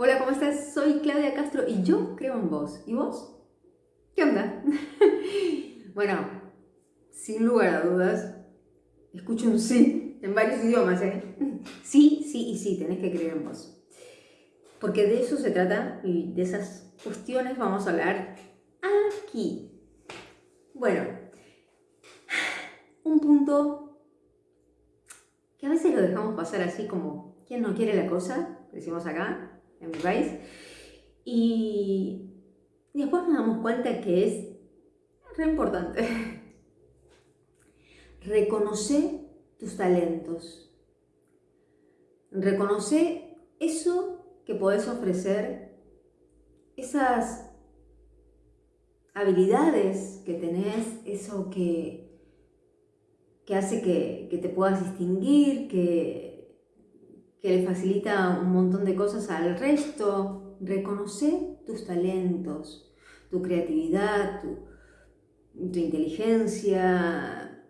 Hola, ¿cómo estás? Soy Claudia Castro y yo creo en vos. ¿Y vos? ¿Qué onda? bueno, sin lugar a dudas, escucho un sí en varios idiomas, ¿eh? Sí, sí y sí, tenés que creer en vos. Porque de eso se trata y de esas cuestiones vamos a hablar aquí. Bueno, un punto que a veces lo dejamos pasar así como, ¿quién no quiere la cosa? Decimos acá, en mi país. Y, después nos damos cuenta que es re importante. Reconocer tus talentos. Reconocer eso que podés ofrecer, esas habilidades que tenés, eso que, que hace que, que te puedas distinguir, que que le facilita un montón de cosas al resto. Reconoce tus talentos, tu creatividad, tu, inteligencia,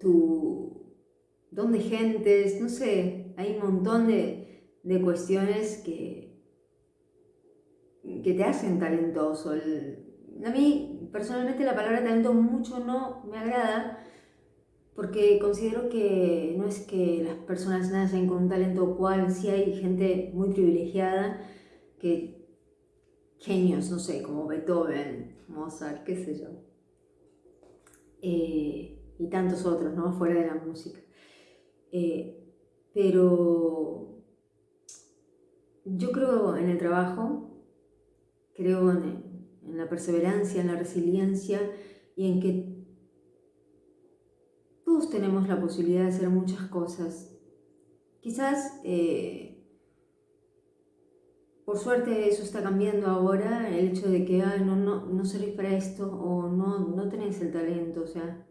tu don de gentes, no sé, hay un montón de, de cuestiones que, que te hacen talentoso. a mí, personalmente, la palabra talento mucho no me agrada, porque considero que no es que las personas nacen con un talento cual, sí hay gente muy privilegiada que genios, no sé, como Beethoven, Mozart, qué sé yo, eh, y tantos otros, ¿no? Fuera de la música. Eh, pero yo creo en el trabajo, creo en, en la perseverancia, en la resiliencia y en que tenemos la posibilidad de hacer muchas cosas. Quizás, eh, por suerte, eso está cambiando ahora, el hecho de que no, no, no servís para esto o no, no tenés el talento, o sea,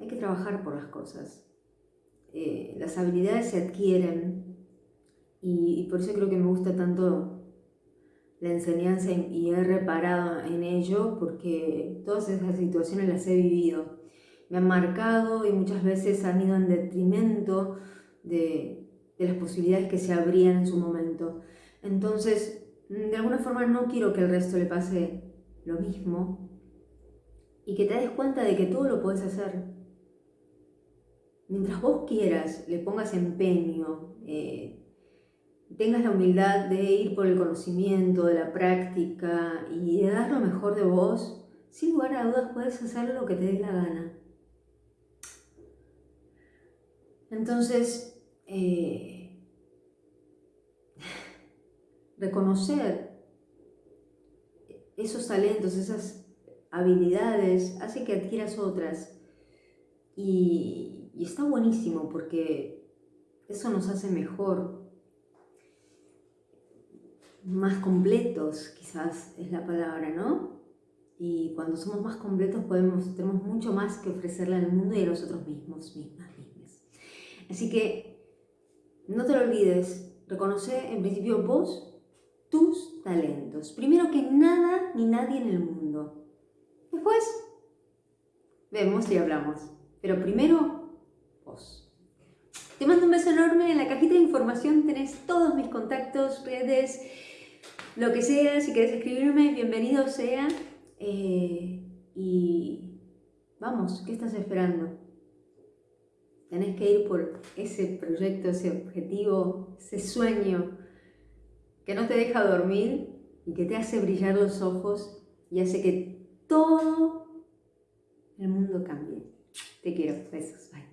hay que trabajar por las cosas. Eh, las habilidades se adquieren y, por eso creo que me gusta tanto la enseñanza y he reparado en ello porque todas esas situaciones las he vivido me han marcado y muchas veces han ido en detrimento de, las posibilidades que se abrían en su momento. Entonces, de alguna forma no quiero que el resto le pase lo mismo y que te des cuenta de que todo lo puedes hacer. Mientras vos quieras, le pongas empeño, eh, tengas la humildad de ir por el conocimiento, de la práctica y de dar lo mejor de vos, sin lugar a dudas puedes hacer lo que te dé la gana. Entonces, eh, reconocer esos talentos, esas habilidades, hace que adquieras otras. Y, está buenísimo porque eso nos hace mejor, más completos, quizás es la palabra, ¿no? Y cuando somos más completos podemos, tenemos mucho más que ofrecerle al mundo y a nosotros mismos, mismas, mismas. Así que no te lo olvides, reconoce en principio vos tus talentos. Primero que nada ni nadie en el mundo. Después vemos y hablamos. Pero primero vos. Te mando un beso enorme. En la cajita de información tenés todos mis contactos, redes, lo que sea. Si querés escribirme, bienvenido sea. Eh, y vamos, ¿qué estás esperando? Tenés que ir por ese proyecto, ese objetivo, ese sueño que no te deja dormir y que te hace brillar los ojos y hace que todo el mundo cambie. Te quiero. Besos. Bye.